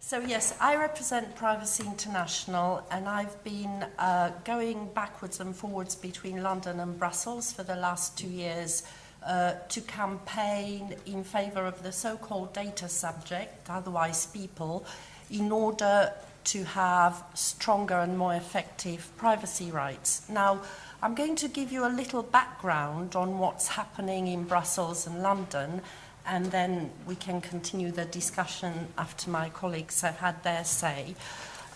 So yes, I represent Privacy International and I've been uh, going backwards and forwards between London and Brussels for the last two years uh, to campaign in favour of the so-called data subject, otherwise people, in order to have stronger and more effective privacy rights. Now, I'm going to give you a little background on what's happening in Brussels and London and then we can continue the discussion after my colleagues have had their say.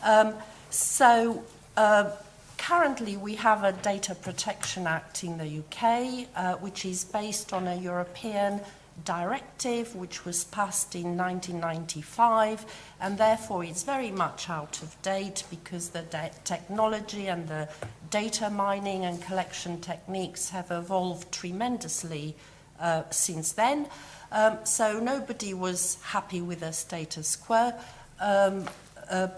Um, so uh, currently we have a Data Protection Act in the UK, uh, which is based on a European directive which was passed in 1995 and therefore it's very much out of date because the technology and the data mining and collection techniques have evolved tremendously uh, since then. Um, so nobody was happy with the status quo. Um, uh,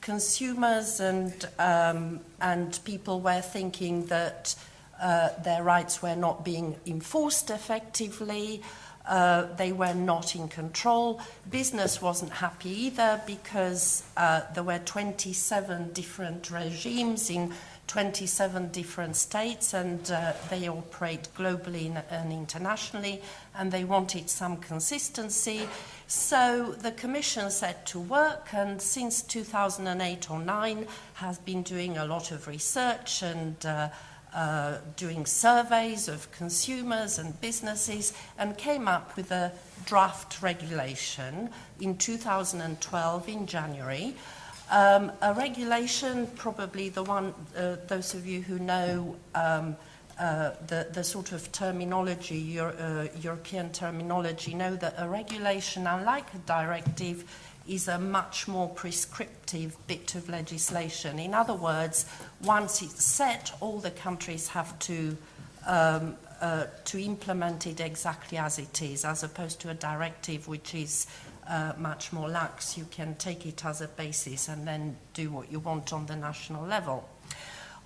consumers and, um, and people were thinking that uh, their rights were not being enforced effectively. Uh, they were not in control. Business wasn't happy either because uh, there were 27 different regimes in 27 different states and uh, they operate globally and internationally and they wanted some consistency. So the Commission set to work and since 2008 or 9 has been doing a lot of research and uh, uh, doing surveys of consumers and businesses and came up with a draft regulation in 2012 in January um, a regulation, probably the one, uh, those of you who know um, uh, the, the sort of terminology, Euro, uh, European terminology, know that a regulation, unlike a directive, is a much more prescriptive bit of legislation. In other words, once it's set, all the countries have to um, uh, to implement it exactly as it is, as opposed to a directive which is uh, much more lax. You can take it as a basis and then do what you want on the national level.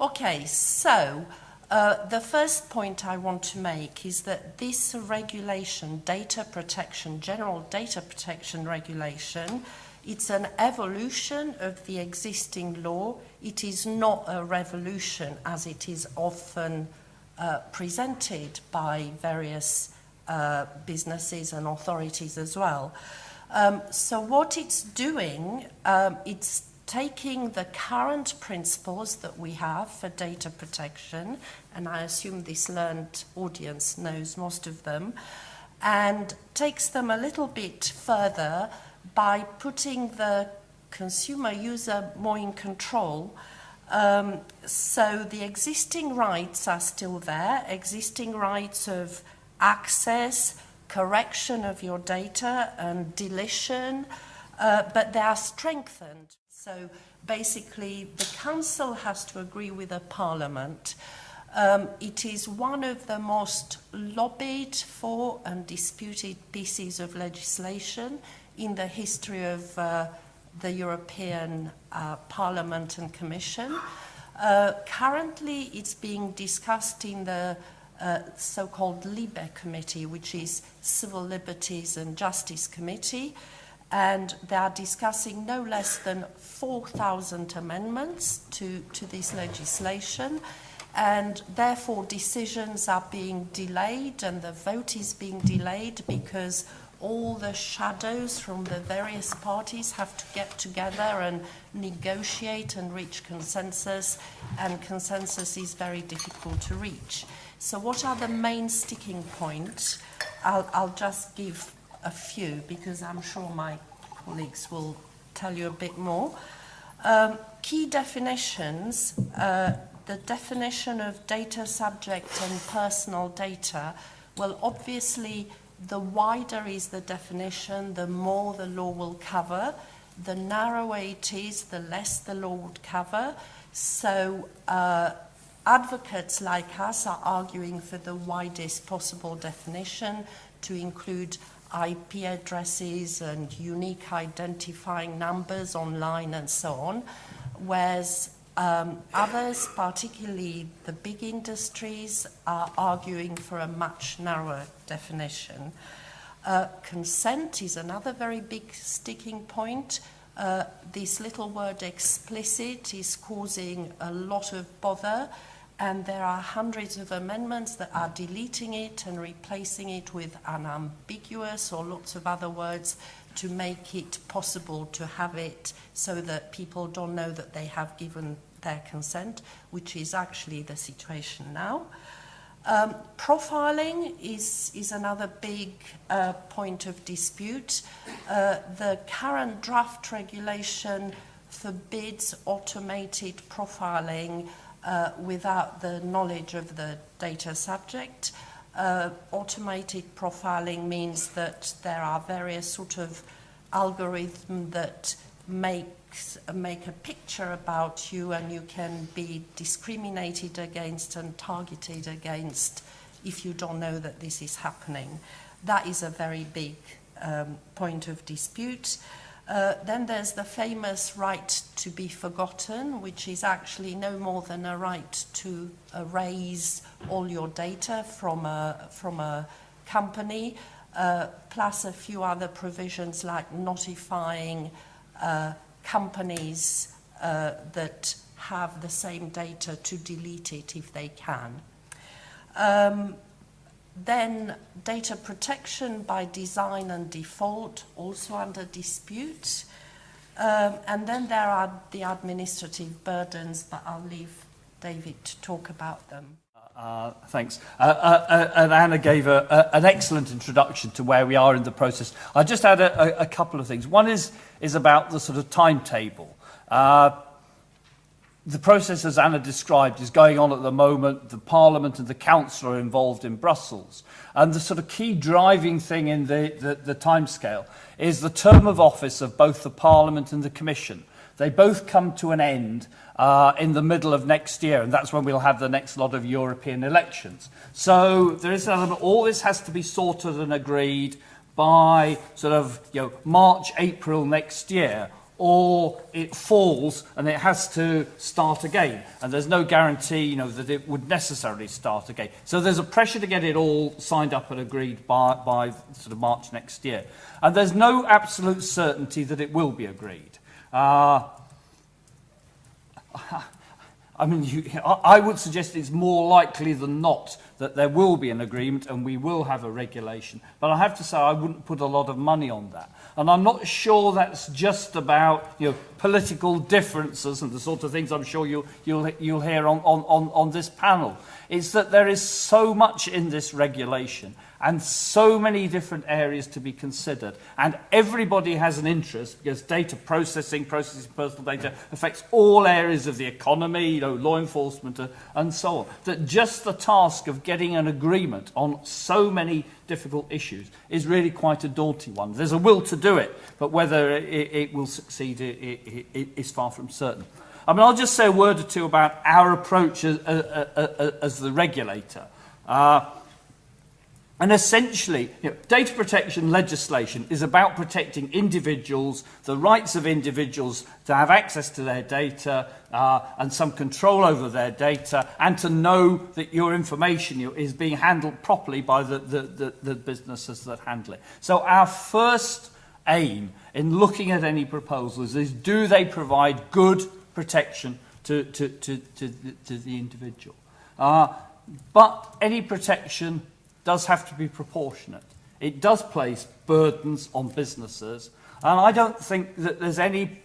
Okay, so uh, the first point I want to make is that this regulation, data protection, general data protection regulation, it's an evolution of the existing law. It is not a revolution as it is often uh, presented by various uh, businesses and authorities as well. Um, so what it's doing, um, it's taking the current principles that we have for data protection, and I assume this learned audience knows most of them, and takes them a little bit further by putting the consumer user more in control. Um, so the existing rights are still there, existing rights of access, correction of your data and deletion, uh, but they are strengthened. So basically, the Council has to agree with the Parliament. Um, it is one of the most lobbied for and disputed pieces of legislation in the history of uh, the European uh, Parliament and Commission. Uh, currently, it's being discussed in the uh, so-called LIBE committee, which is Civil Liberties and Justice Committee, and they are discussing no less than 4,000 amendments to, to this legislation, and therefore decisions are being delayed and the vote is being delayed because all the shadows from the various parties have to get together and negotiate and reach consensus, and consensus is very difficult to reach. So what are the main sticking points? I'll, I'll just give a few because I'm sure my colleagues will tell you a bit more. Um, key definitions, uh, the definition of data subject and personal data, well, obviously, the wider is the definition, the more the law will cover. The narrower it is, the less the law would cover. So uh, Advocates like us are arguing for the widest possible definition to include IP addresses and unique identifying numbers online and so on, whereas um, others, particularly the big industries, are arguing for a much narrower definition. Uh, consent is another very big sticking point. Uh, this little word explicit is causing a lot of bother, and there are hundreds of amendments that are deleting it and replacing it with unambiguous or lots of other words to make it possible to have it so that people don't know that they have given their consent, which is actually the situation now. Um, profiling is, is another big uh, point of dispute. Uh, the current draft regulation forbids automated profiling uh, without the knowledge of the data subject. Uh, automated profiling means that there are various sort of algorithms that make make a picture about you and you can be discriminated against and targeted against if you don't know that this is happening. That is a very big um, point of dispute. Uh, then there's the famous right to be forgotten, which is actually no more than a right to erase all your data from a, from a company, uh, plus a few other provisions like notifying uh, companies uh, that have the same data to delete it if they can. Um, then data protection by design and default, also under dispute. Um, and then there are the administrative burdens, but I'll leave David to talk about them. Uh, thanks. Uh, uh, uh, and Anna gave a, a, an excellent introduction to where we are in the process. I just add a, a, couple of things. One is, is about the sort of timetable. The process, as Anna described, is going on at the moment. The Parliament and the Council are involved in Brussels. And the sort of key driving thing in the, the, the timescale is the term of office of both the Parliament and the Commission. They both come to an end uh, in the middle of next year, and that's when we'll have the next lot of European elections. So there is an element, all this has to be sorted and agreed by sort of you know, March, April next year, or it falls and it has to start again. And there's no guarantee you know, that it would necessarily start again. So there's a pressure to get it all signed up and agreed by, by sort of March next year. And there's no absolute certainty that it will be agreed. Uh, I mean, you, I would suggest it's more likely than not that there will be an agreement and we will have a regulation. But I have to say I wouldn't put a lot of money on that. And I'm not sure that's just about you know, political differences and the sort of things I'm sure you'll, you'll, you'll hear on, on, on this panel. It's that there is so much in this regulation and so many different areas to be considered. And everybody has an interest because data processing, processing personal data affects all areas of the economy, you know, law enforcement uh, and so on. That just the task of getting an agreement on so many difficult issues is really quite a daunting one. There's a will to do it, but whether it, it will succeed it, it, is far from certain. I mean, I'll just say a word or two about our approach as, as, as the regulator. Uh, And essentially, you know, data protection legislation is about protecting individuals, the rights of individuals to have access to their data uh, and some control over their data, and to know that your information is being handled properly by the, the, the, the businesses that handle it. So our first aim in looking at any proposals is do they provide good protection to, to, to, to, to the individual? Uh, but any protection does have to be proportionate. It does place burdens on businesses, and I don't think that there's any,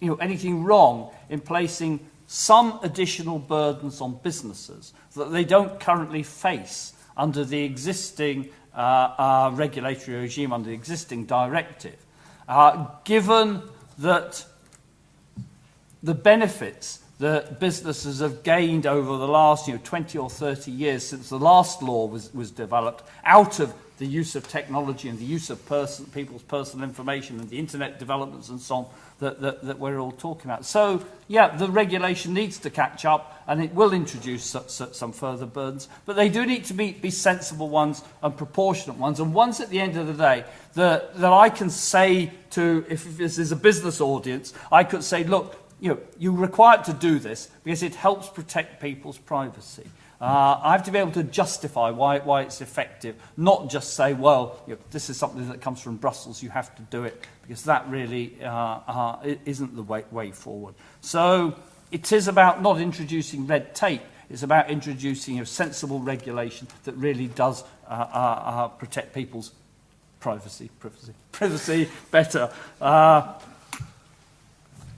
you know, anything wrong in placing some additional burdens on businesses that they don't currently face under the existing uh, uh, regulatory regime, under the existing directive. Uh, given that the benefits that businesses have gained over the last you know, 20 or 30 years since the last law was, was developed out of the use of technology and the use of person, people's personal information and the internet developments and so on that, that, that we're all talking about. So, yeah, the regulation needs to catch up and it will introduce some, some further burdens, but they do need to be, be sensible ones and proportionate ones, and ones at the end of the day that, that I can say to, if this is a business audience, I could say, look, you know, you're required to do this because it helps protect people's privacy. Uh, I have to be able to justify why, why it's effective, not just say, well, you know, this is something that comes from Brussels, you have to do it, because that really uh, uh, isn't the way, way forward. So it is about not introducing red tape, it's about introducing a sensible regulation that really does uh, uh, uh, protect people's privacy, privacy, privacy better. Uh,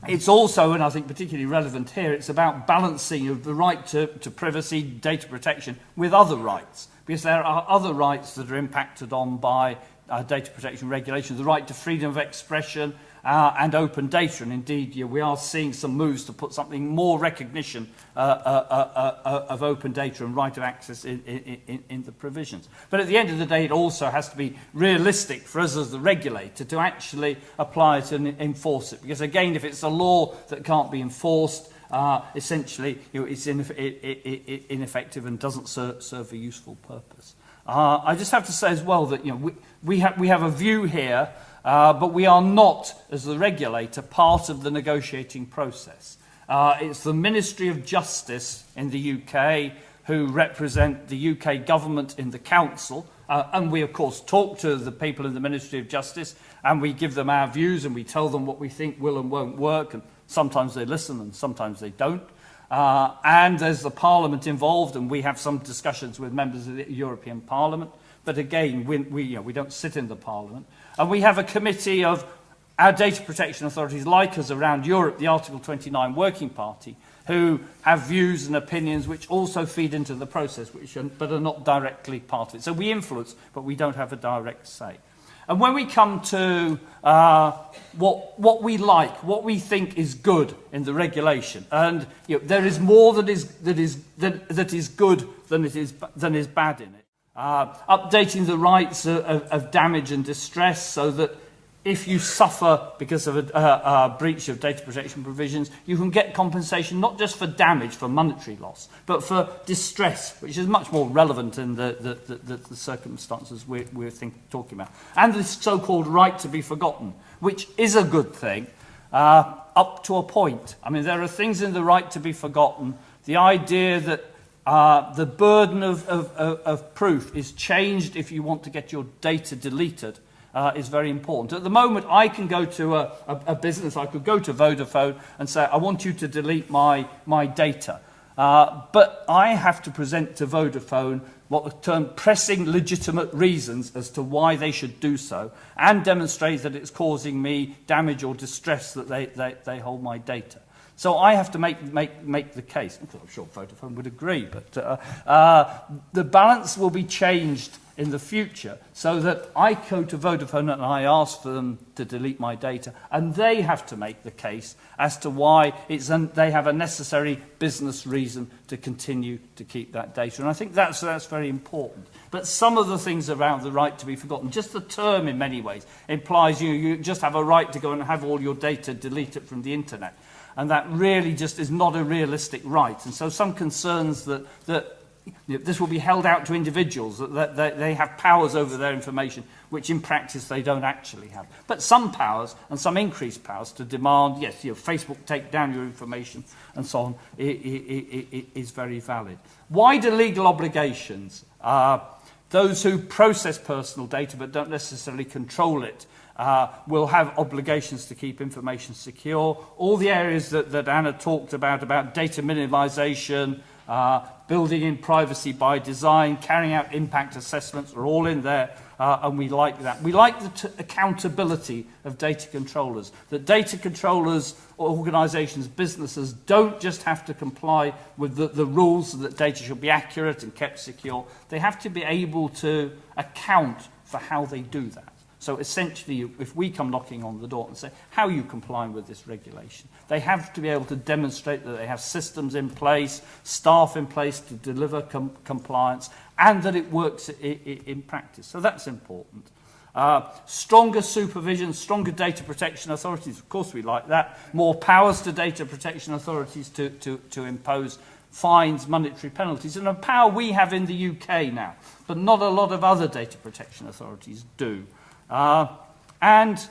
It's also, and I think particularly relevant here, it's about balancing of the right to, to privacy, data protection with other rights. Because there are other rights that are impacted on by uh, data protection regulations, the right to freedom of expression, uh, and open data. And indeed, we are seeing some moves to put something more recognition uh, uh, uh, uh, of open data and right of access in, in, in, the provisions. But at the end of the day, it also has to be realistic for us as the regulator to actually apply it and enforce it. Because again, if it's a law that can't be enforced, uh, essentially you know, it's it, it, ineffective and doesn't ser serve a useful purpose. Uh, I just have to say as well that you know, we, we, ha we have a view here Uh, but we are not, as the regulator, part of the negotiating process. Uh, it's the Ministry of Justice in the UK who represent the UK government in the council. Uh, and we, of course, talk to the people in the Ministry of Justice and we give them our views and we tell them what we think will and won't work. And sometimes they listen and sometimes they don't. Uh, and there's the Parliament involved and we have some discussions with members of the European Parliament. But again, we, we, you know, we don't sit in the Parliament. And we have a committee of our data protection authorities like us around Europe, the Article 29 Working Party, who have views and opinions which also feed into the process, which are, but are not directly part of it. So we influence, but we don't have a direct say. And when we come to uh, what, what we like, what we think is good in the regulation, and you know, there is more that is, that, is, that, that is good than, it is, than is bad in it. Uh, updating the rights of, of, of damage and distress so that if you suffer because of a, a, breach of data protection provisions, you can get compensation not just for damage, for monetary loss, but for distress, which is much more relevant in the, the, the, the circumstances we're, we're think, talking about. And this so-called right to be forgotten, which is a good thing, uh, up to a point. I mean, there are things in the right to be forgotten. The idea that Uh, the burden of, of, of, of proof is changed if you want to get your data deleted uh, is very important. At the moment, I can go to a, a, a business, I could go to Vodafone and say, I want you to delete my, my data. Uh, but I have to present to Vodafone what the term pressing legitimate reasons as to why they should do so and demonstrate that it's causing me damage or distress that they, they, they hold my data. So I have to make, make, make the case. I'm sure Vodafone would agree, but uh, uh, the balance will be changed in the future so that I go to Vodafone and I ask for them to delete my data and they have to make the case as to why it's they have a necessary business reason to continue to keep that data. And I think that's, that's very important. But some of the things around the right to be forgotten, just the term in many ways implies you, you just have a right to go and have all your data deleted from the internet and that really just is not a realistic right. And so some concerns that, that you know, this will be held out to individuals, that, that, that they have powers over their information, which in practice they don't actually have. But some powers and some increased powers to demand, yes, you know, Facebook take down your information and so on, it, it, it, is very valid. Wider legal obligations. Uh, those who process personal data but don't necessarily control it uh, will have obligations to keep information secure. All the areas that, that Anna talked about, about data minimization, uh, building in privacy by design, carrying out impact assessments are all in there, uh, and we like that. We like the accountability of data controllers, that data controllers, organizations, businesses don't just have to comply with the, the rules that data should be accurate and kept secure. They have to be able to account for how they do that. So essentially, if we come knocking on the door and say, how are you complying with this regulation? They have to be able to demonstrate that they have systems in place, staff in place to deliver com compliance, and that it works in practice. So that's important. Uh, stronger supervision, stronger data protection authorities, of course we like that. More powers to data protection authorities to, to, to impose fines, monetary penalties, and a power we have in the UK now, but not a lot of other data protection authorities do. Uh, and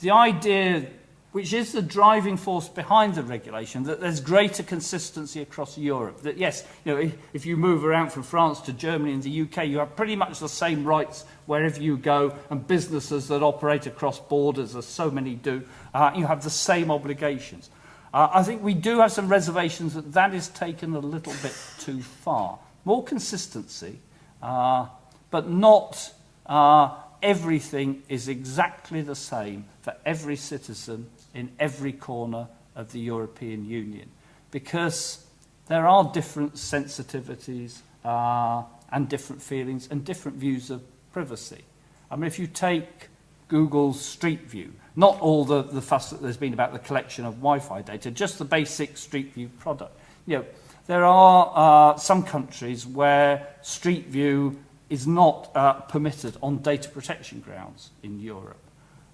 the idea which is the driving force behind the regulation, that there's greater consistency across Europe. That yes, you know, if, if you move around from France to Germany and the UK, you have pretty much the same rights wherever you go, and businesses that operate across borders, as so many do, uh, you have the same obligations. Uh, I think we do have some reservations that that is taken a little bit too far. More consistency, uh, but not uh, everything is exactly the same for every citizen in every corner of the European Union. Because there are different sensitivities uh, and different feelings and different views of privacy. I mean, if you take Google's Street View, not all the, the fuss that there's been about the collection of Wi-Fi data, just the basic Street View product. You know, there are uh, some countries where Street View is not uh, permitted on data protection grounds in Europe.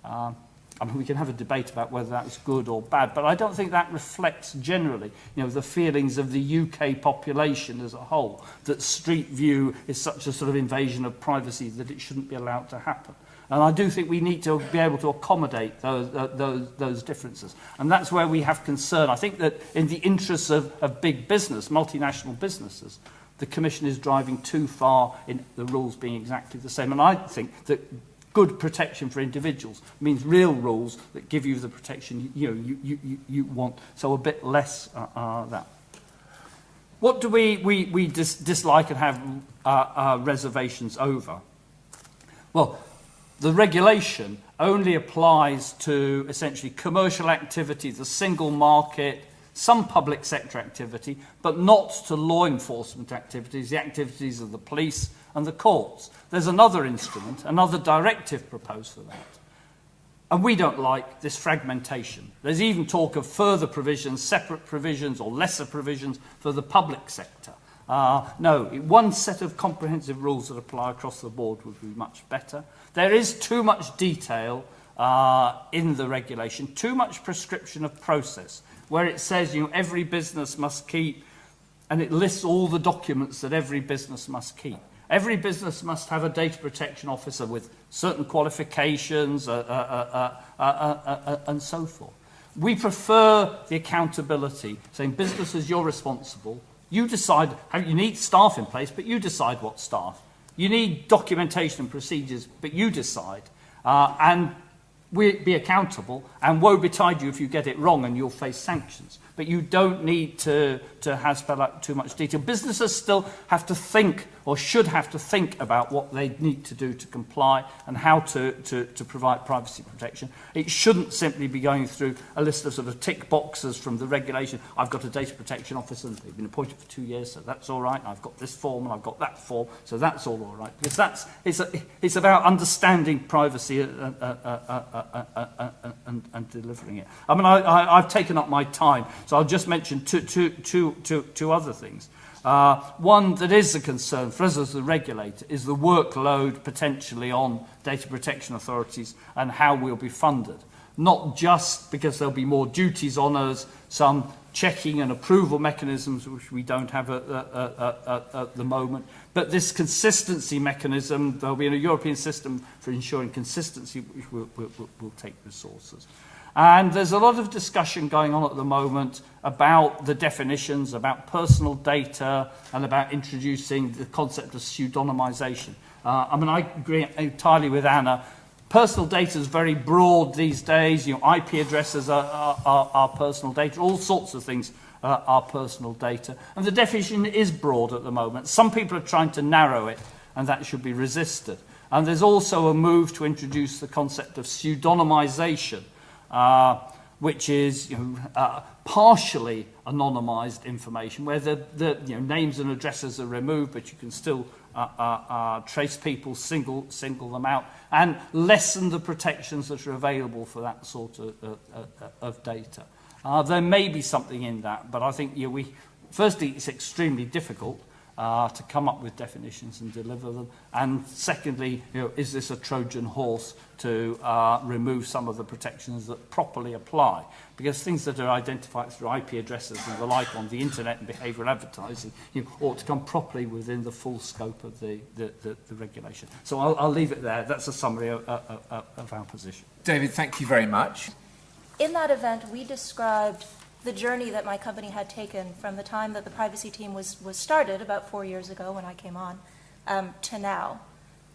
Um, I mean, we can have a debate about whether that's good or bad, but I don't think that reflects generally, you know, the feelings of the UK population as a whole, that Street View is such a sort of invasion of privacy that it shouldn't be allowed to happen. And I do think we need to be able to accommodate those, uh, those, those differences. And that's where we have concern. I think that in the interests of, of big business, multinational businesses, the Commission is driving too far in the rules being exactly the same. And I think that good protection for individuals means real rules that give you the protection you, know, you, you, you want. So a bit less uh, uh, that. What do we, we, we dis dislike and have uh, uh, reservations over? Well, the regulation only applies to essentially commercial activity, the single market, some public sector activity, but not to law enforcement activities, the activities of the police and the courts. There's another instrument, another directive proposed for that. And we don't like this fragmentation. There's even talk of further provisions, separate provisions or lesser provisions for the public sector. Uh, no, one set of comprehensive rules that apply across the board would be much better. There is too much detail uh, in the regulation, too much prescription of process where it says you know, every business must keep, and it lists all the documents that every business must keep. Every business must have a data protection officer with certain qualifications uh, uh, uh, uh, and so forth. We prefer the accountability, saying businesses, you're responsible. You decide, how you need staff in place, but you decide what staff. You need documentation and procedures, but you decide. Uh, and be accountable, and woe betide you if you get it wrong and you'll face sanctions. But you don't need to, to have spell out too much detail. Businesses still have to think, or should have to think about what they need to do to comply and how to, to, to provide privacy protection. It shouldn't simply be going through a list of sort of tick boxes from the regulation. I've got a data protection officer, they've been appointed for two years, so that's all right. I've got this form, and I've got that form, so that's all all right. Because that's, it's, a, it's about understanding privacy uh, uh, uh, and, and delivering it. I mean, I, I, I've taken up my time, so I'll just mention two, two, two, two, two other things. Uh, one that is a concern for us as the regulator is the workload potentially on data protection authorities and how we'll be funded. Not just because there'll be more duties on us, some checking and approval mechanisms which we don't have at, at, at, at the moment, but this consistency mechanism, there'll be a European system for ensuring consistency which will, will, will take resources. And there's a lot of discussion going on at the moment about the definitions, about personal data, and about introducing the concept of pseudonymization. Uh, I mean, I agree entirely with Anna. Personal data is very broad these days. You know, IP addresses are, are, are personal data. All sorts of things uh, are personal data. And the definition is broad at the moment. Some people are trying to narrow it, and that should be resisted. And there's also a move to introduce the concept of pseudonymization, uh, which is you know, uh, partially anonymized information, where the, the you know, names and addresses are removed, but you can still uh, uh, uh, trace people, single, single them out, and lessen the protections that are available for that sort of, uh, uh, of data. Uh, there may be something in that, but I think yeah, we, firstly, it's extremely difficult uh, to come up with definitions and deliver them. And secondly, you know, is this a Trojan horse to uh, remove some of the protections that properly apply? Because things that are identified through IP addresses and the like on the internet and behavioural advertising you know, ought to come properly within the full scope of the, the, the, the regulation. So I'll, I'll leave it there. That's a summary of, of, of our position. David, thank you very much. In that event, we described the journey that my company had taken from the time that the privacy team was, was started about four years ago when I came on um, to now,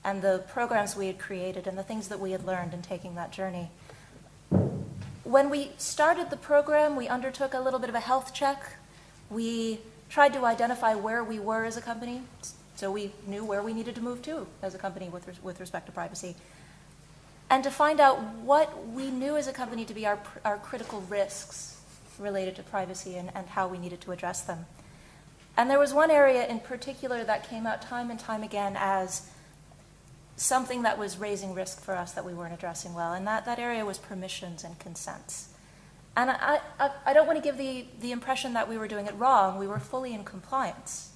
and the programs we had created and the things that we had learned in taking that journey. When we started the program, we undertook a little bit of a health check. We tried to identify where we were as a company, so we knew where we needed to move to as a company with, res- with respect to privacy. And to find out what we knew as a company to be our, our critical risks related to privacy and, and how we needed to address them. And there was one area in particular that came out time and time again as something that was raising risk for us that we weren't addressing well, and that, that area was permissions and consents. And I, I, I don't want to give the, the impression that we were doing it wrong. We were fully in compliance.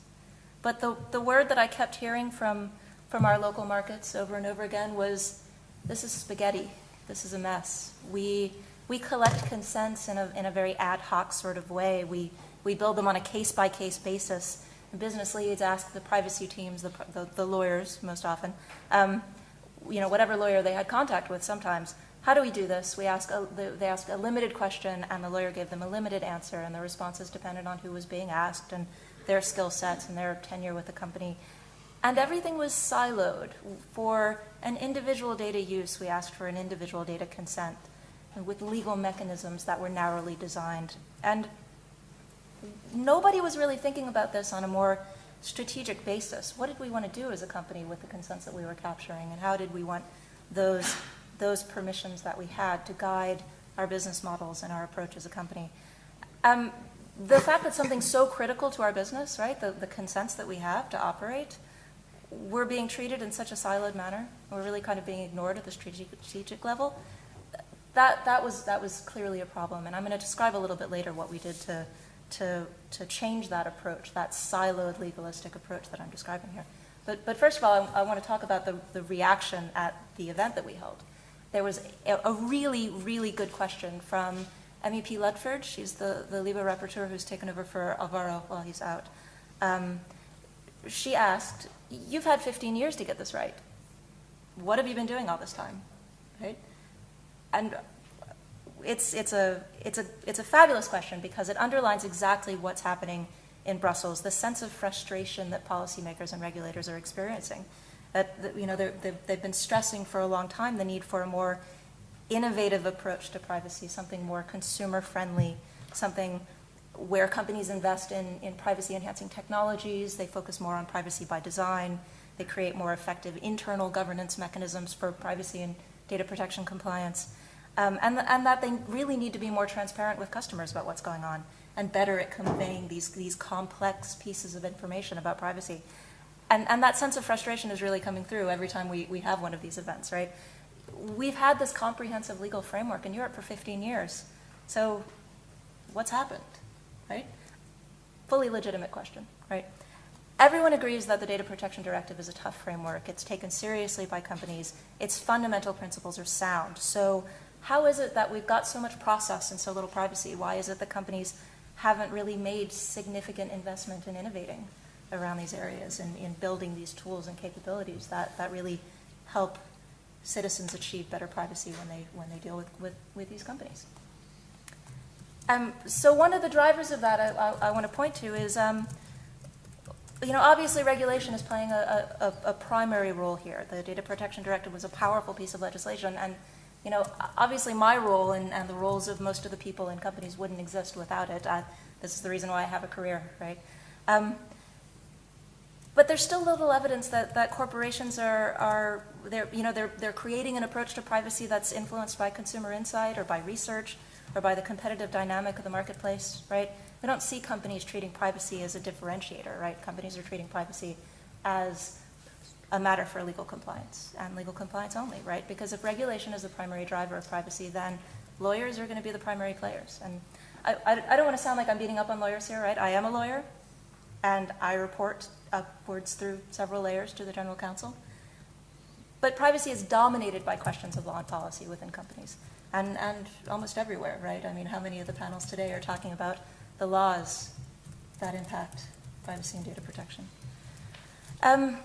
But the, the word that I kept hearing from, from our local markets over and over again was this is spaghetti. This is a mess. We, we collect consents in a, in a very ad hoc sort of way. We, we build them on a case by case basis. Business leads ask the privacy teams, the, the, the lawyers most often, um, you know, whatever lawyer they had contact with sometimes, how do we do this? We ask a, they ask a limited question, and the lawyer gave them a limited answer, and the responses depended on who was being asked and their skill sets and their tenure with the company. And everything was siloed. For an individual data use, we asked for an individual data consent with legal mechanisms that were narrowly designed. And nobody was really thinking about this on a more strategic basis. What did we want to do as a company with the consents that we were capturing, and how did we want those, those permissions that we had to guide our business models and our approach as a company? Um, the fact that something's so critical to our business, right, the, the consents that we have to operate, we're being treated in such a siloed manner. We're really kind of being ignored at the strategic, level. That, that, was, that was clearly a problem, and I'm going to describe a little bit later what we did to, to, to change that approach, that siloed legalistic approach that I'm describing here. But, but first of all, I, I want to talk about the, the reaction at the event that we held. There was a, a really, really good question from MEP Ludford. She's the, the LIBE rapporteur who's taken over for Alvaro while he's out. Um, she asked, You've had 15 years to get this right. What have you been doing all this time? Right? And it's, it's, a, it's, a, it's a fabulous question because it underlines exactly what's happening in Brussels, the sense of frustration that policymakers and regulators are experiencing. That, that you know, they've, they've been stressing for a long time the need for a more innovative approach to privacy, something more consumer friendly, something where companies invest in, in privacy enhancing technologies, they focus more on privacy by design, they create more effective internal governance mechanisms for privacy and data protection compliance, um, and, and that they really need to be more transparent with customers about what's going on and better at conveying these, these complex pieces of information about privacy. And, and that sense of frustration is really coming through every time we, we have one of these events, right? We've had this comprehensive legal framework in Europe for 15 years. So what's happened, right? Fully legitimate question, right? Everyone agrees that the Data Protection Directive is a tough framework. It's taken seriously by companies. Its fundamental principles are sound. So how is it that we've got so much process and so little privacy? Why is it that companies haven't really made significant investment in innovating around these areas and in building these tools and capabilities that, that really help citizens achieve better privacy when they, when they deal with, with, with these companies? Um, so one of the drivers of that I, I, I want to point to is, um, you know, obviously regulation is playing a, a, a primary role here. The Data Protection Directive was a powerful piece of legislation, and you know, obviously my role and, and the roles of most of the people in companies wouldn't exist without it. Uh, this is the reason why I have a career, right? Um, but there's still little evidence that, that corporations are, are they're, you know, they're, they're creating an approach to privacy that's influenced by consumer insight or by research or by the competitive dynamic of the marketplace, right? We don't see companies treating privacy as a differentiator, right? Companies are treating privacy as a matter for legal compliance and legal compliance only, right? Because if regulation is the primary driver of privacy, then lawyers are going to be the primary players. And I, I, I don't want to sound like I'm beating up on lawyers here, right? I am a lawyer, and I report upwards through several layers to the general counsel. But privacy is dominated by questions of law and policy within companies, and, and almost everywhere, right? I mean, how many of the panels today are talking about the laws that impact privacy and data protection? Um,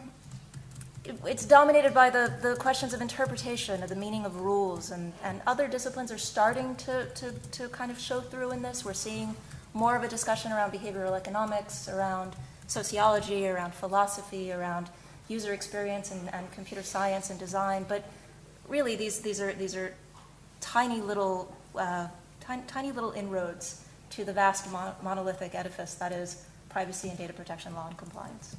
it- it's dominated by the, the questions of interpretation, of the meaning of rules, and, and other disciplines are starting to, to, to kind of show through in this. We're seeing more of a discussion around behavioral economics, around sociology, around philosophy, around user experience and, and computer science and design. But really, these, these are, these are tiny little, uh, tiny, little inroads to the vast mon- monolithic edifice that is privacy and data protection law and compliance.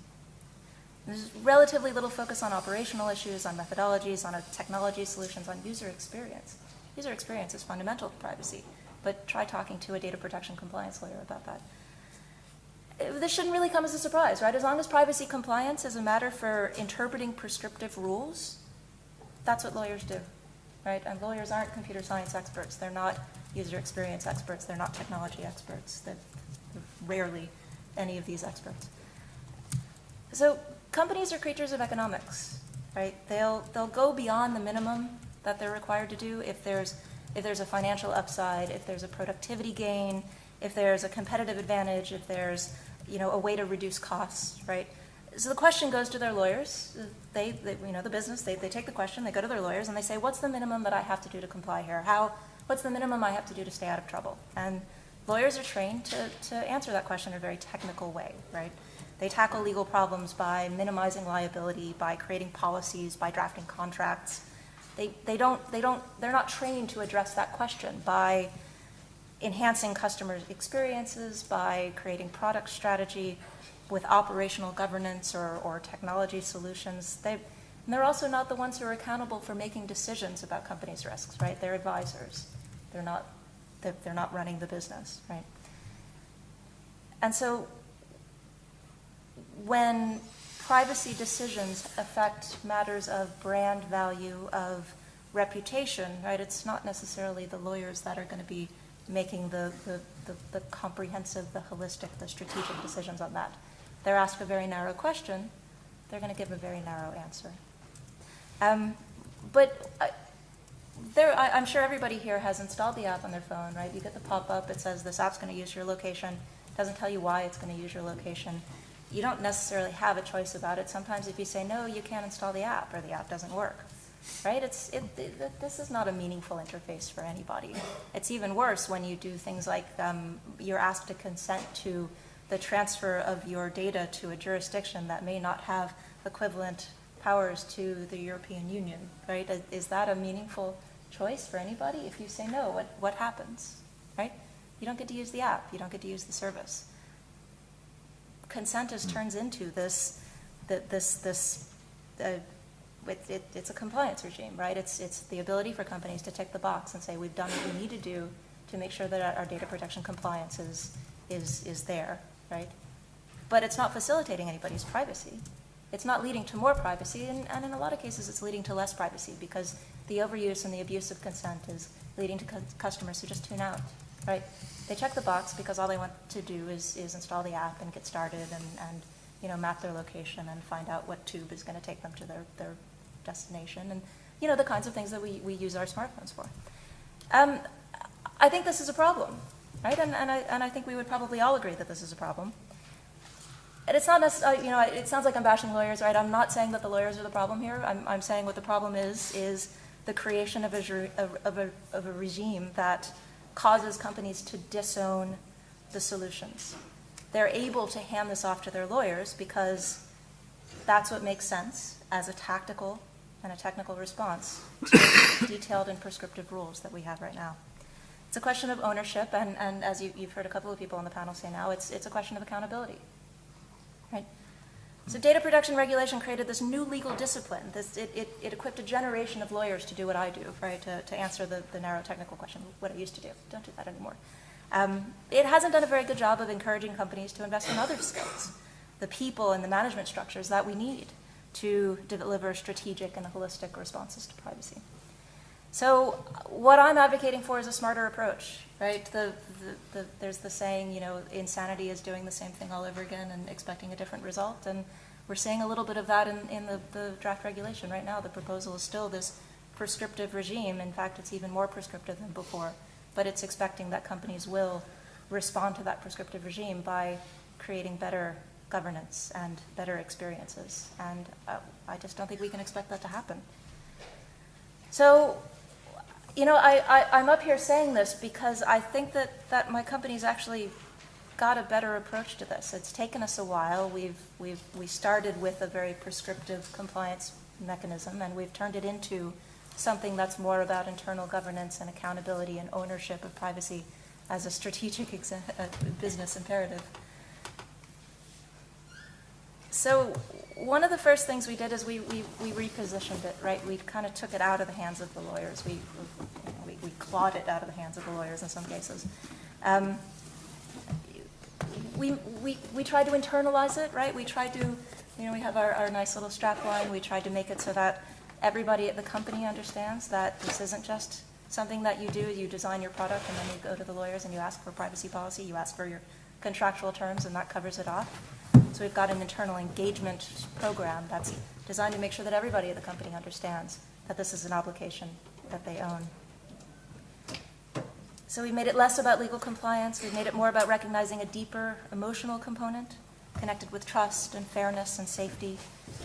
There's relatively little focus on operational issues, on methodologies, on technology solutions, on user experience. User experience is fundamental to privacy, but try talking to a data protection compliance lawyer about that. Uh, This shouldn't really come as a surprise, right? As long as privacy compliance is a matter for interpreting prescriptive rules, that's what lawyers do, right? And lawyers aren't computer science experts. They're not user experience experts. They're not technology experts. They're rarely any of these experts. So companies are creatures of economics, right? They'll, they'll go beyond the minimum that they're required to do if there's, if there's a financial upside, if there's a productivity gain, if there's a competitive advantage, if there's, you know, a way to reduce costs, right? So the question goes to their lawyers. They, they you know, the business, they, they take the question, they go to their lawyers, and they say, what's the minimum that I have to do to comply here? How, what's the minimum I have to do to stay out of trouble? And lawyers are trained to, to answer that question in a very technical way, right? They tackle legal problems by minimizing liability, by creating policies, by drafting contracts. They, they don't, they don't, they're not trained to address that question by enhancing customer experiences, by creating product strategy with operational governance or, or technology solutions. They, they're also not the ones who are accountable for making decisions about companies' risks, right? They're advisors. They're not, they're not running the business, right? And so when privacy decisions affect matters of brand value, of reputation, right, it's not necessarily the lawyers that are going to be making the, the, the, the comprehensive, the holistic, the strategic decisions on that. They're asked a very narrow question, they're going to give a very narrow answer. Um, but I, there, I, I'm sure everybody here has installed the app on their phone, right? You get the pop-up, it says this app's going to use your location, It doesn't tell you why it's going to use your location. You don't necessarily have a choice about it. Sometimes if you say, no, you can't install the app, or the app doesn't work, right? It's, it, it, this is not a meaningful interface for anybody. It's even worse when you do things like um, you're asked to consent to the transfer of your data to a jurisdiction that may not have equivalent powers to the European Union, right? Is- that a meaningful choice for anybody? If you say no, what, what happens, right? You don't get to use the app, you don't get to use the service. Consent just turns into this, th- this, this, uh, it, it, it's a compliance regime, right? It's, it's the ability for companies to tick the box and say, we've done what we need to do to make sure that our data protection compliance is, is, is there, right? But it's not facilitating anybody's privacy. It's not leading to more privacy, and, and in a lot of cases, it's leading to less privacy because the overuse and the abuse of consent is leading to cu- customers who just tune out, right? They check the box because all they want to do is, is install the app and get started and, and, you know, map their location and find out what tube is going to take them to their, their destination and, you know, the kinds of things that we, we use our smartphones for. Um, I think this is a problem, right? And, and, I, and I think we would probably all agree that this is a problem. And it's not necessarily, you know, it sounds like I'm bashing lawyers, right? I'm not saying that the lawyers are the problem here. I'm, I'm saying what the problem is, is the creation of a, of, a, of a regime that causes companies to disown the solutions. They're able to hand this off to their lawyers because that's what makes sense as a tactical and a technical response to detailed and prescriptive rules that we have right now. It's a question of ownership, and, and as you, you've heard a couple of people on the panel say now, it's, it's a question of accountability. Right? So data protection regulation created this new legal discipline. This, it, it, it equipped a generation of lawyers to do what I do, right, to, to answer the, the narrow technical question, what I used to do. Don't do that anymore. Um, it hasn't done a very good job of encouraging companies to invest in other skills, the people and the management structures that we need to deliver strategic and holistic responses to privacy. So what I'm advocating for is a smarter approach, right? The, the, the, there's the saying, you know, insanity is doing the same thing all over again and expecting a different result. And we're seeing a little bit of that in, in the, the draft regulation right now. The proposal is still this prescriptive regime. In fact, it's even more prescriptive than before. But it's expecting that companies will respond to that prescriptive regime by creating better governance and better experiences. And uh, I just don't think we can expect that to happen. So, you know, I, I, I'm up here saying this because I think that, that my company's actually got a better approach to this. It's taken us a while. We've, we've, we started with a very prescriptive compliance mechanism, and we've turned it into something that's more about internal governance and accountability and ownership of privacy as a strategic uh, business imperative. So one of the first things we did is we, we, we repositioned it, right? We kind of took it out of the hands of the lawyers. We, we, we clawed it out of the hands of the lawyers in some cases. Um, we, we, we tried to internalize it, right? We tried to, you know, we have our, our nice little strap line. We tried to make it so that everybody at the company understands that this isn't just something that you do, you design your product and then you go to the lawyers and you ask for privacy policy, you ask for your contractual terms and that covers it off. So we've got an internal engagement program that's designed to make sure that everybody at the company understands that this is an obligation that they own. So we've made it less about legal compliance, we've made it more about recognizing a deeper emotional component connected with trust and fairness and safety.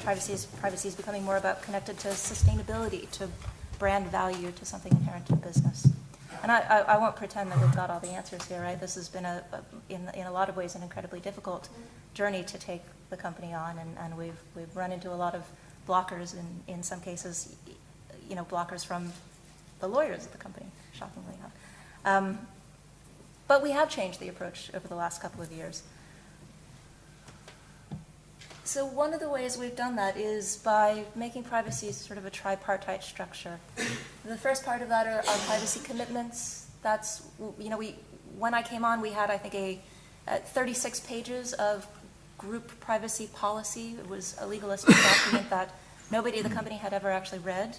Privacy is, privacy is becoming more about connected to sustainability, to brand value, to something inherent in business. And I, I, I won't pretend that we've got all the answers here, right? This has been, a, a- in, in a lot of ways, an incredibly difficult journey to take the company on, and, and we've, we've run into a lot of blockers, in, in some cases, you know, blockers from the lawyers at the company, shockingly enough. Um, But we have changed the approach over the last couple of years. So one of the ways we've done that is by making privacy sort of a tripartite structure. The first part of that are our privacy commitments. That's, you know, we, when I came on, we had, I think, a, uh, 36 pages of group privacy policy. It was a legalistic document that nobody at the company had ever actually read.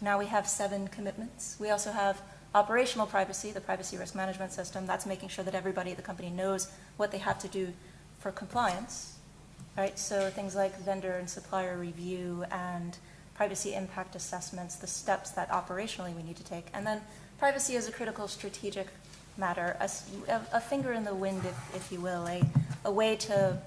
Now we have seven commitments. We also have operational privacy, the privacy risk management system. That's making sure that everybody at the company knows what they have to do for compliance. Right, so things like vendor and supplier review and privacy impact assessments, the steps that operationally we need to take. And then privacy is a critical strategic matter, a finger in the wind, if, if you will, a, a way to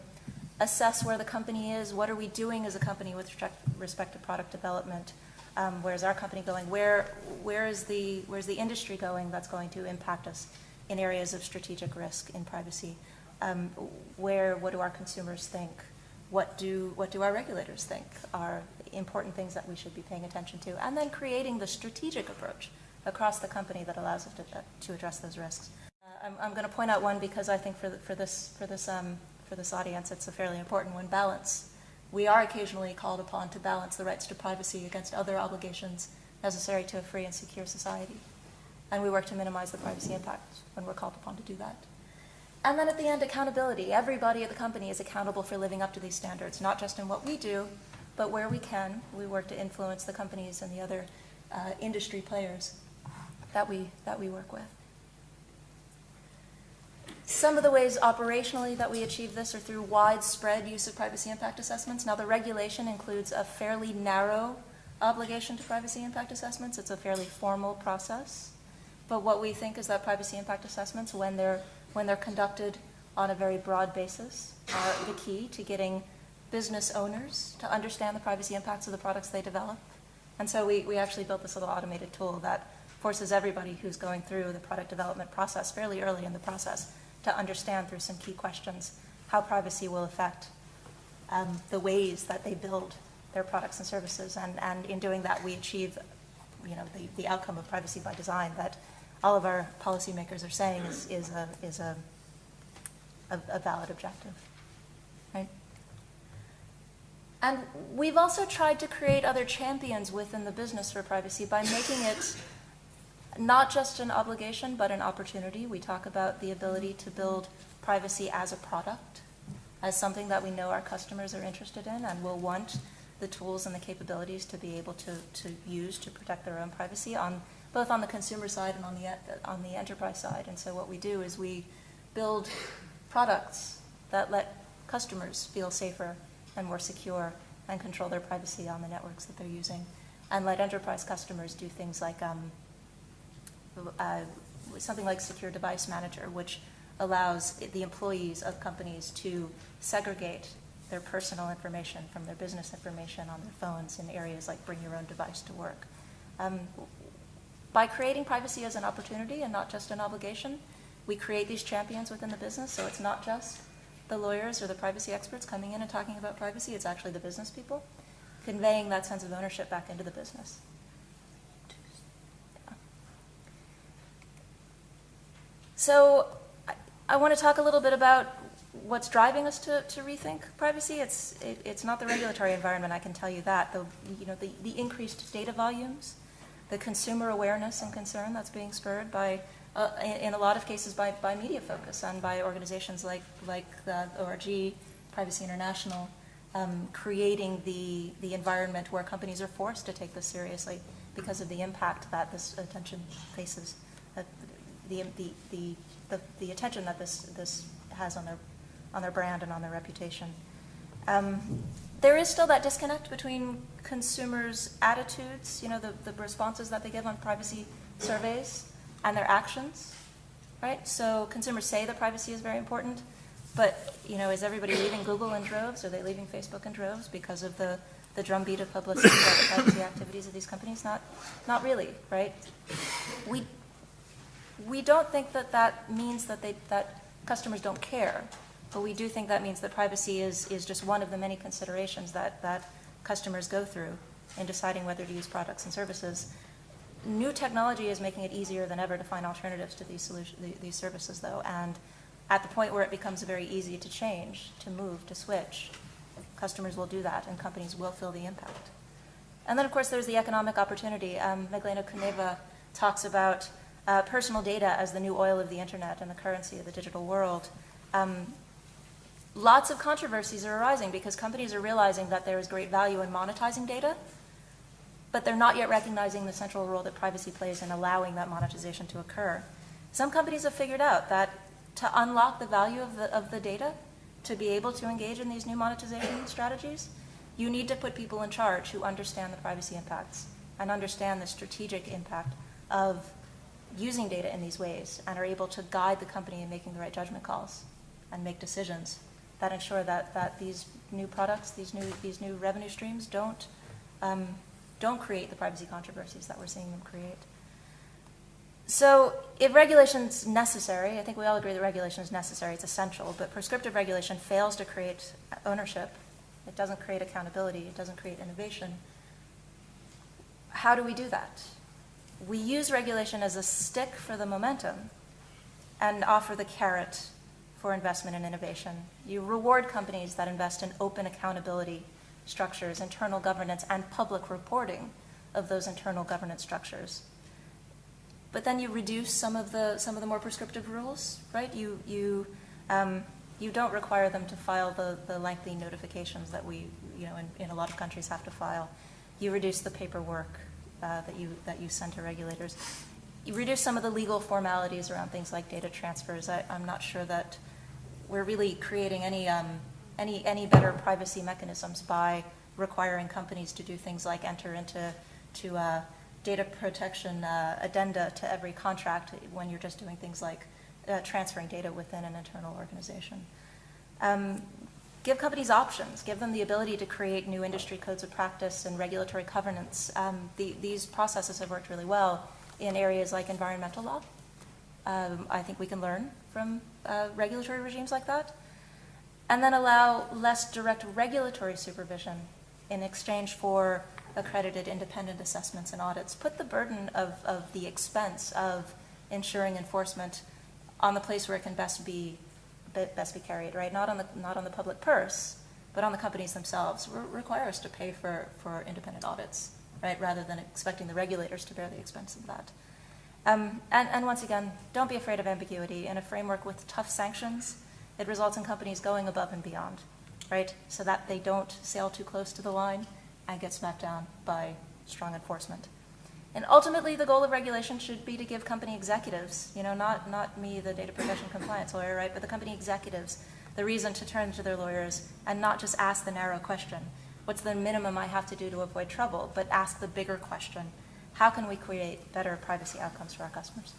assess where the company is, what are we doing as a company with respect, to product development, um, where's our company going, where, where is the, where's the industry going that's going to impact us in areas of strategic risk in privacy? Um, where, what do our consumers think? What do, what do our regulators think are important things that we should be paying attention to? And then creating the strategic approach across the company that allows us to, to address those risks. Uh, I'm, I'm going to point out one because I think for, the, for this, for this, um, for this audience, it's a fairly important one, balance. We are occasionally called upon to balance the rights to privacy against other obligations necessary to a free and secure society. And we work to minimize the privacy impact when we're called upon to do that. And then at the end, accountability. Everybody at the company is accountable for living up to these standards, not just in what we do, but where we can. We work to influence the companies and the other uh, industry players that we, that we work with. Some of the ways operationally that we achieve this are through widespread use of privacy impact assessments. Now, the regulation includes a fairly narrow obligation to privacy impact assessments. It's a fairly formal process. But what we think is that privacy impact assessments, when they're, when they're conducted on a very broad basis, are the key to getting business owners to understand the privacy impacts of the products they develop. And so we, we actually built this little automated tool that forces everybody who's going through the product development process fairly early in the process to understand through some key questions how privacy will affect um, the ways that they build their products and services. And, and in doing that, we achieve, you know, the, the outcome of privacy by design that all of our policymakers are saying is, is a, is a, a, a valid objective, right? And we've also tried to create other champions within the business for privacy by making it not just an obligation, but an opportunity. We talk about the ability to build privacy as a product, as something that we know our customers are interested in and will want the tools and the capabilities to be able to, to use to protect their own privacy on both on the consumer side and on the on the enterprise side. And so what we do is we build products that let customers feel safer and more secure and control their privacy on the networks that they're using, and let enterprise customers do things like um, uh, something like Secure Device Manager, which allows the employees of companies to segregate their personal information from their business information on their phones in areas like bring your own device to work. Um, by creating privacy as an opportunity and not just an obligation, we create these champions within the business, so it's not just the lawyers or the privacy experts coming in and talking about privacy, it's actually the business people, conveying that sense of ownership back into the business. So I, I want to talk a little bit about what's driving us to, to rethink privacy. It's, it, it's not the regulatory environment, I can tell you that. The, you know, the, the increased data volumes, the consumer awareness and concern that's being spurred by, uh, in, in a lot of cases, by, by media focus and by organizations like, like the ORG, Privacy International, um, creating the, the environment where companies are forced to take this seriously because of the impact that this attention faces, the, the, the, the, attention that this, this has on their, on their brand and on their reputation. Um, there is still that disconnect between consumers' attitudes, you know, the, the responses that they give on privacy surveys and their actions, right? So consumers say that privacy is very important, but, you know, is everybody leaving Google in droves? Are they leaving Facebook in droves because of the, the drumbeat of publicity about the privacy activities of these companies? Not, not really, right? We, we don't think that that means that, they, that customers don't care, but we do think that means that privacy is, is just one of the many considerations that, that customers go through in deciding whether to use products and services. New technology is making it easier than ever to find alternatives to these, solution, these services, though, and at the point where it becomes very easy to change, to move, to switch, customers will do that, and companies will feel the impact. And then, of course, there's the economic opportunity. Um, Meglena Kuneva talks about uh, personal data as the new oil of the internet and the currency of the digital world. Um, lots of controversies are arising because companies are realizing that there is great value in monetizing data, but they're not yet recognizing the central role that privacy plays in allowing that monetization to occur. Some companies have figured out that to unlock the value of the, of the data, to be able to engage in these new monetization strategies, you need to put people in charge who understand the privacy impacts and understand the strategic impact of using data in these ways and are able to guide the company in making the right judgment calls and make decisions that ensure that, that these new products, these new, these new revenue streams don't, um, don't create the privacy controversies that we're seeing them create. So if regulation is necessary, I think we all agree that regulation is necessary, it's essential, but prescriptive regulation fails to create ownership, it doesn't create accountability, it doesn't create innovation. How do we do that? We use regulation as a stick for the momentum and offer the carrot for investment and innovation. You reward companies that invest in open accountability structures, internal governance, and public reporting of those internal governance structures. But then you reduce some of the some of the more prescriptive rules, right? You you um, you don't require them to file the, the lengthy notifications that we, you know, in, in a lot of countries have to file. You reduce the paperwork uh, that you that you send to regulators. You reduce some of the legal formalities around things like data transfers. I, am not sure that we're really creating any um, any any better privacy mechanisms by requiring companies to do things like enter into to uh, data protection uh, addenda to every contract when you're just doing things like uh, transferring data within an internal organization. Um, give companies options, give them the ability to create new industry codes of practice and regulatory covenants. Um, the, these processes have worked really well in areas like environmental law. Um, I think we can learn from uh, regulatory regimes like that. And then allow less direct regulatory supervision in exchange for accredited independent assessments and audits. Put the burden of, of the expense of ensuring enforcement on the place where it can best be best be carried, right? Not on the not on the public purse, but on the companies themselves. Re require us to pay for for independent audits, right? Rather than expecting the regulators to bear the expense of that. Um, and, and once again, don't be afraid of ambiguity. In a framework with tough sanctions, it results in companies going above and beyond, right? So that they don't sail too close to the line and get smacked down by strong enforcement. And ultimately, the goal of regulation should be to give company executives, you know, not, not me, the data protection compliance lawyer, right, but the company executives, the reason to turn to their lawyers and not just ask the narrow question, what's the minimum I have to do to avoid trouble, but ask the bigger question, how can we create better privacy outcomes for our customers?